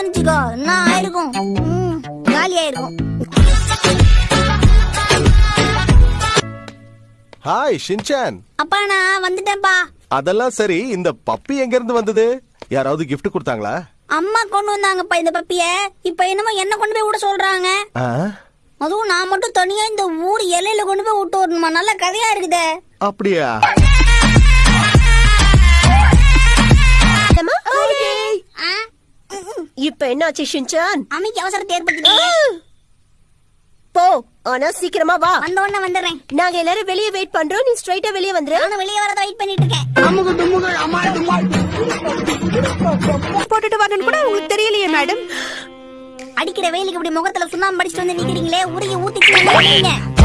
இருந்தேன்னு வச்சுக்கோ நான் ஆயிருக்கும். ஹாய் ஷின்சான் அப்பா நான் வந்துட்டேன்ப்பா. அதெல்லாம் சரி இந்த பப்பி எங்க இருந்து வந்தது? யாராவது கிஃப்ட் கொடுத்தாங்களா? அம்மா கொண்டு வந்தாங்கப்பா இந்த பப்பிய. இப்ப என்னமோ என்ன கொண்டு போய் விட சொல்றாங்க. அதுவும் நான் மட்டும் தனியா இந்த ஊர் எல்லையில கொண்டு போய் விட்டு வரணுமா? நல்ல கதையா இருக்குதே. அப்படியா? இப்ப என்னாச்சு ஷின்சான்? அமைக்கு அவசரத்தை ஏற்படுத்திட்டீங்க. போ ஆனா சீக்கிரமா வா. வந்த உடனே வந்துடுறேன். நாங்க எல்லாரும் வெளியே வெயிட் பண்றோம். நீ ஸ்ட்ரைட்டா வெளியே வந்துரு. நானும் வெளியே வரத வெயிட் பண்ணிட்டு இருக்கேன். போட்டுட்டு வரணும்னு கூட உங்களுக்கு தெரியலையே மேடம் அடிக்கிற வெயிலுக்கு இப்படி முகத்துல சுண்ணாம்பு படிச்சுட்டு வந்து நிக்கிறீங்களே உருகி ஊத்திட்டு